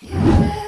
So